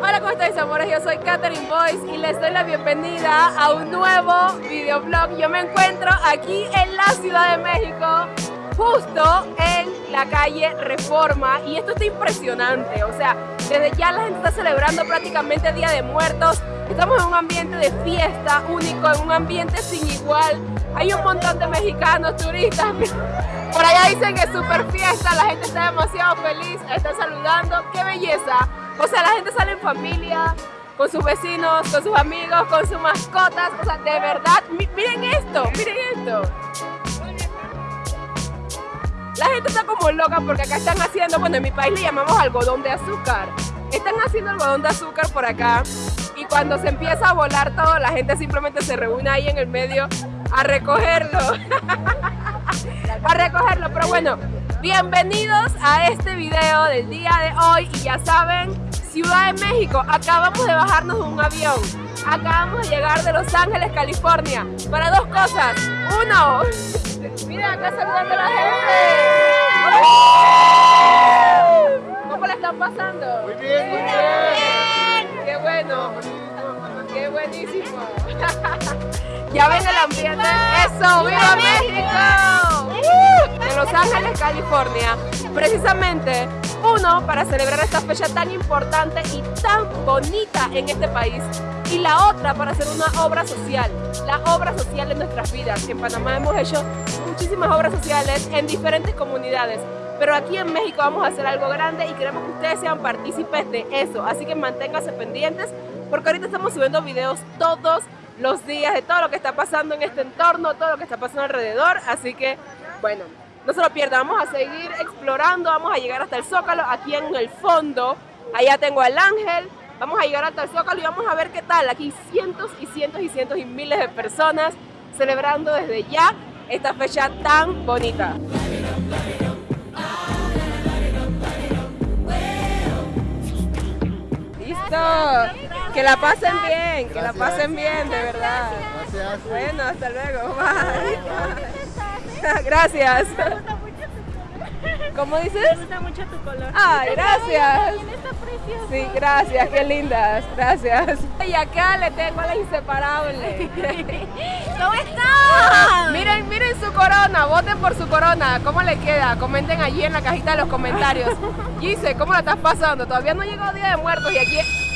Hola, ¿cómo estáis, amores? Yo soy Katherine Boyce y les doy la bienvenida a un nuevo videoblog. Yo me encuentro aquí en la Ciudad de México, justo en la calle Reforma y esto está impresionante, o sea, desde ya la gente está celebrando prácticamente Día de Muertos, estamos en un ambiente de fiesta único, en un ambiente sin igual, hay un montón de mexicanos, turistas, por allá dicen que es super fiesta, la gente está demasiado feliz, está saludando, qué belleza, o sea, la gente sale en familia, con sus vecinos, con sus amigos, con sus mascotas, o sea, de verdad, mi- miren esto, miren esto. La gente está como loca porque acá están haciendo, bueno, en mi país le llamamos algodón de azúcar. Están haciendo algodón de azúcar por acá cuando se empieza a volar todo, la gente simplemente se reúne ahí en el medio a recogerlo. a recogerlo, pero bueno, bienvenidos a este video del día de hoy y ya saben, Ciudad de México, acabamos de bajarnos de un avión, acabamos de llegar de Los Ángeles, California, para dos cosas, uno, Mira, acá saludando a la gente. ¿Cómo la están pasando? Muy bien, muy bien. Buenísimo. ya ven el ambiente. Eso, ¡Viva México! De Los Ángeles, California. Precisamente, uno, para celebrar esta fecha tan importante y tan bonita en este país. Y la otra, para hacer una obra social. La obra social de nuestras vidas. En Panamá hemos hecho muchísimas obras sociales en diferentes comunidades. Pero aquí en México vamos a hacer algo grande y queremos que ustedes sean partícipes de eso. Así que manténganse pendientes porque ahorita estamos subiendo videos todos los días de todo lo que está pasando en este entorno, todo lo que está pasando alrededor. Así que, bueno, no se lo pierdan. Vamos a seguir explorando, vamos a llegar hasta el Zócalo, aquí en el fondo. Allá tengo al ángel. Vamos a llegar hasta el Zócalo y vamos a ver qué tal. Aquí cientos y cientos y cientos y miles de personas celebrando desde ya esta fecha tan bonita. Listo. Que la pasen bien, que la pasen bien, de verdad. Bueno, hasta luego. Bye. Gracias. ¿Cómo dices? Me gusta mucho tu color. Ay, gracias. Sí, gracias, qué lindas, gracias. Y acá le tengo a la inseparable. ¿Cómo estás? Miren, miren su corona, voten por su corona. ¿Cómo le queda? Comenten allí en la cajita de los comentarios. Gise, ¿cómo la estás pasando? Todavía no llegó Día de Muertos y aquí...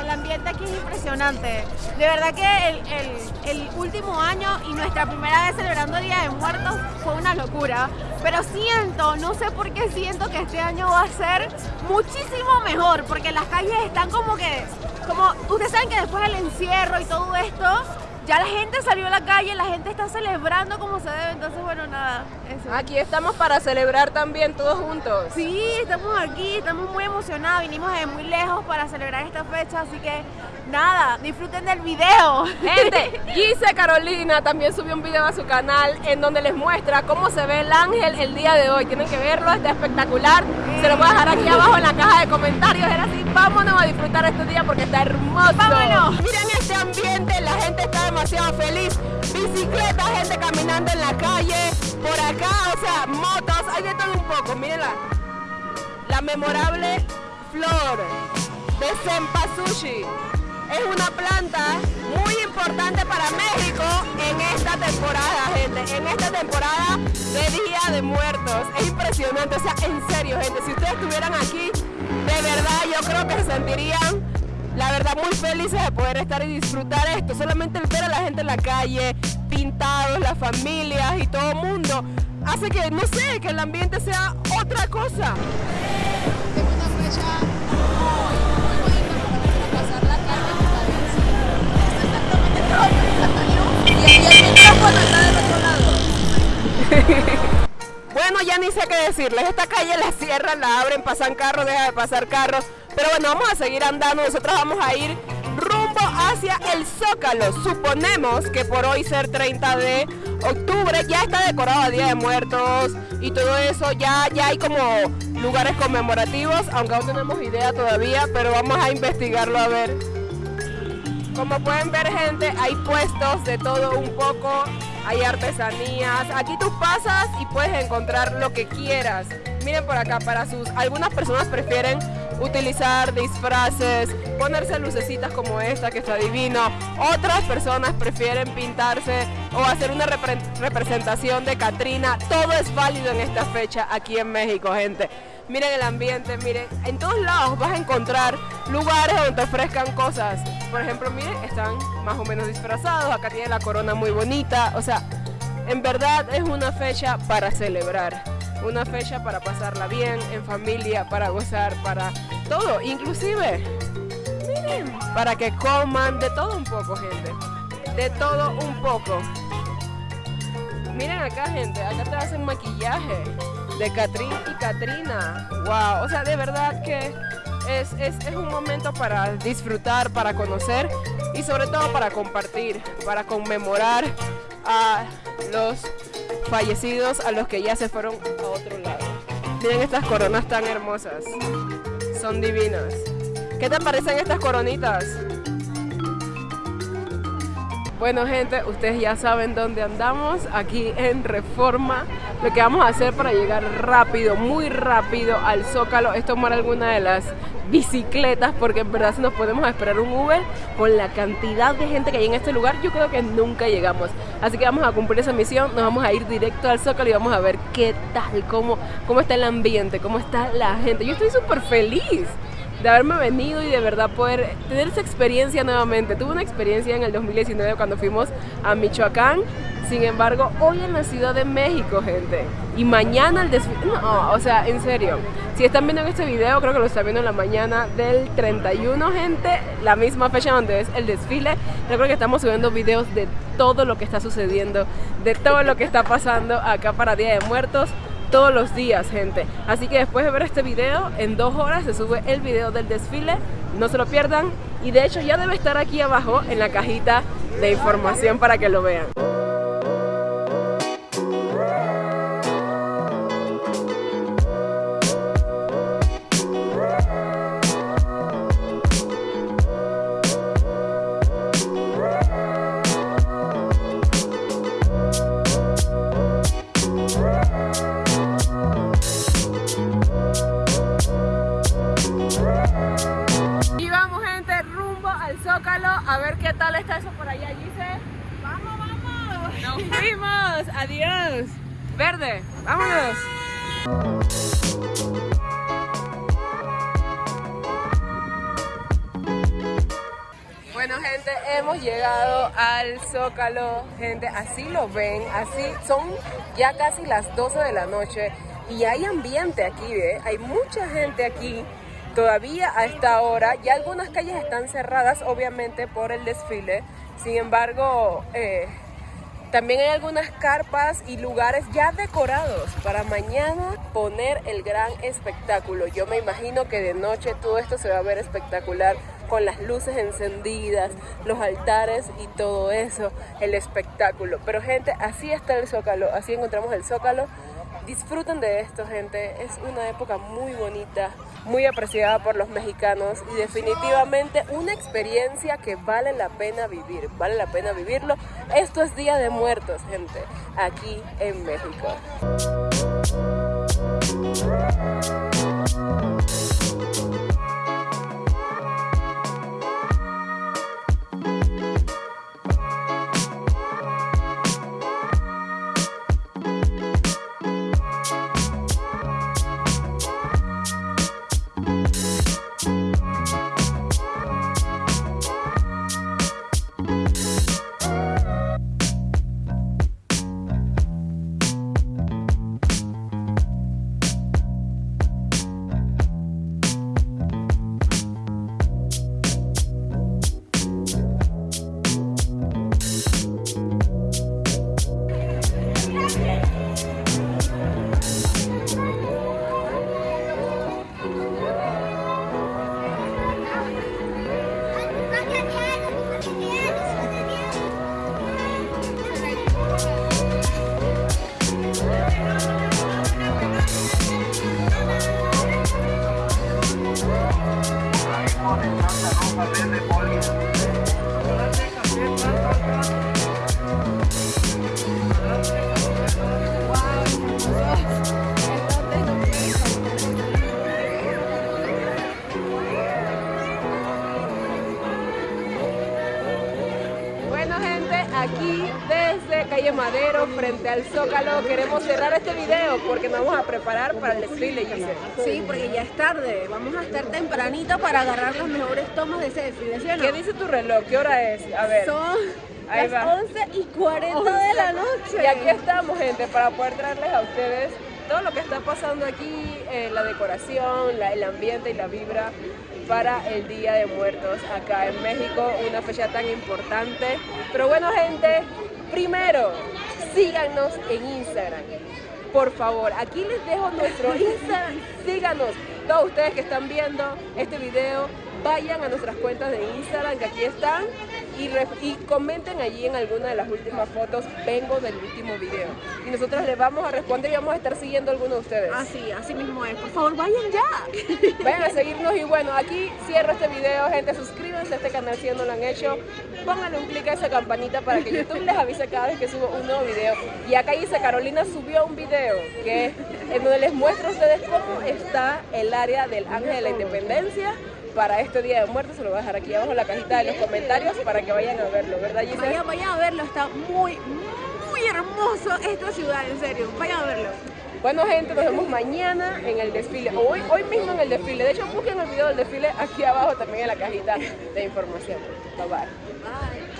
El ambiente aquí es impresionante. De verdad que el, el- el último año y nuestra primera vez celebrando Día de Muertos fue una locura. Pero siento, no sé por qué siento que este año va a ser muchísimo mejor, porque las calles están como que, como ustedes saben que después del encierro y todo esto, ya la gente salió a la calle, la gente está celebrando como se debe, entonces bueno, nada, eso. Aquí estamos para celebrar también todos juntos. Sí, estamos aquí, estamos muy emocionados, vinimos de muy lejos para celebrar esta fecha, así que nada, disfruten del video. Gente, Gise Carolina también subió un video a su canal en donde les muestra cómo se ve el ángel el día de hoy. Tienen que verlo, está espectacular. Se lo voy a dejar aquí abajo en la caja de comentarios. Era así, vámonos a disfrutar este día porque está hermoso. Vámonos. Miren este ambiente, la gente está demasiado feliz. Bicicleta, gente caminando en la calle, por acá, o sea, motos, hay de todo un poco. Miren la, memorable flor de Senpasushi. Es una planta muy importante para México en esta temporada, gente. En esta temporada de Día de Muertos. Es impresionante, o sea, en serio, gente. Si ustedes estuvieran aquí, de verdad yo creo que se sentirían, la verdad, muy felices de poder estar y disfrutar esto. Solamente el ver a la gente en la calle, pintados, las familias y todo el mundo, hace que, no sé, que el ambiente sea otra cosa. Tengo una fecha Bueno, ya ni sé qué decirles. Esta calle la cierran, la abren, pasan carros, deja de pasar carros. Pero bueno, vamos a seguir andando. Nosotros vamos a ir rumbo hacia el Zócalo. Suponemos que por hoy ser 30 de octubre ya está decorado a Día de Muertos y todo eso. Ya, ya hay como lugares conmemorativos, aunque aún tenemos idea todavía, pero vamos a investigarlo a ver. Como pueden ver gente, hay puestos de todo un poco, hay artesanías. Aquí tú pasas y puedes encontrar lo que quieras. Miren por acá, para sus... Algunas personas prefieren utilizar disfraces, ponerse lucecitas como esta que está divino. Otras personas prefieren pintarse o hacer una representación de Katrina. Todo es válido en esta fecha aquí en México, gente. Miren el ambiente, miren, en todos lados vas a encontrar lugares donde ofrezcan cosas. Por ejemplo, miren, están más o menos disfrazados, acá tiene la corona muy bonita, o sea, en verdad es una fecha para celebrar, una fecha para pasarla bien, en familia, para gozar, para todo, inclusive, miren, para que coman de todo un poco, gente, de todo un poco. Miren acá, gente, acá te hacen maquillaje de Catrín y Katrina. Wow, o sea, de verdad que es, un momento para disfrutar, para conocer y sobre todo para compartir, para conmemorar a los fallecidos, a los que ya se fueron a otro lado. Miren estas coronas tan hermosas, son divinas. ¿Qué te parecen estas coronitas? Bueno gente, ustedes ya saben dónde andamos, aquí en Reforma. Lo que vamos a hacer para llegar rápido, muy rápido al Zócalo es tomar alguna de las bicicletas porque en verdad si nos podemos esperar un Uber con la cantidad de gente que hay en este lugar yo creo que nunca llegamos. Así que vamos a cumplir esa misión nos vamos a ir directo al Zócalo y vamos a ver qué tal cómo, cómo está el ambiente cómo está la gente. Yo estoy súper feliz de haberme venido y de verdad poder tener esa experiencia nuevamente. Tuve una experiencia en el 2019 cuando fuimos a Michoacán, sin embargo, hoy en la Ciudad de México, gente. Y mañana el desfile... No, o sea, en serio. Si están viendo este video, creo que lo están viendo en la mañana del 31, gente. La misma fecha donde es el desfile. Recuerdo que estamos subiendo videos de todo lo que está sucediendo, de todo lo que está pasando acá para Día de Muertos todos los días, gente. Así que después de ver este video, en dos horas se sube el video del desfile. No se lo pierdan. Y de hecho ya debe estar aquí abajo en la cajita de información para que lo vean. A ver qué tal está eso por allá, Gise. ¡Vamos, vamos! ¡Nos fuimos! ¡Adiós! Verde, vámonos. Bueno gente, hemos llegado al Zócalo, gente, así lo ven, así son ya casi las 12 de la noche y hay ambiente aquí, ¿eh? hay mucha gente aquí Todavía a esta hora ya algunas calles están cerradas obviamente por el desfile, sin embargo eh, también hay algunas carpas y lugares ya decorados para mañana poner el gran espectáculo. Yo me imagino que de noche todo esto se va a ver espectacular con las luces encendidas, los altares y todo eso, el espectáculo. Pero gente, así está el Zócalo, así encontramos el Zócalo. Disfruten de esto, gente. Es una época muy bonita, muy apreciada por los mexicanos y definitivamente una experiencia que vale la pena vivir, vale la pena vivirlo. Esto es Día de Muertos, gente, aquí en México. Bueno aquí desde Calle Madero, frente al Zócalo, queremos cerrar este video porque nos vamos a preparar para el desfile, Giselle. Sí, porque ya es tarde. Vamos a estar tempranito para agarrar las mejores tomas de ese desfile, ¿sí o no? ¿Qué dice tu reloj? ¿Qué hora es? A ver. Son Ahí las va. 11 y 40 de la noche. Y aquí estamos, gente, para poder traerles a ustedes todo lo que está pasando aquí, eh, la decoración, el ambiente y la vibra para el Día de Muertos acá en México, una fecha tan importante. Pero bueno, gente, primero, síganos en Instagram. Por favor, aquí les dejo nuestro Instagram. Síganos. Todos ustedes que están viendo este video, vayan a nuestras cuentas de Instagram que aquí están y, comenten allí en alguna de las últimas fotos, vengo del último video. Y nosotros les vamos a responder y vamos a estar siguiendo a alguno de ustedes. Así, así mismo es. Por favor, vayan ya. Vayan a seguirnos y bueno, aquí cierro este video, gente, suscríbanse a este canal si no lo han hecho, pónganle un clic a esa campanita para que YouTube les avise cada vez que subo un nuevo video. Y acá dice, Carolina subió un video que en donde les muestro a ustedes cómo está el área del Ángel de la Independencia para este Día de Muertos, se lo voy a dejar aquí abajo en la cajita de los comentarios para que vayan a verlo, ¿verdad Giselle? Vayan, vayan a verlo. Está muy, muy hermoso esta ciudad, en serio. Vayan a verlo. Bueno gente, nos vemos mañana en el desfile, o hoy, hoy mismo en el desfile. De hecho, busquen el video del desfile aquí abajo también en la cajita de información. Bye bye. Bye.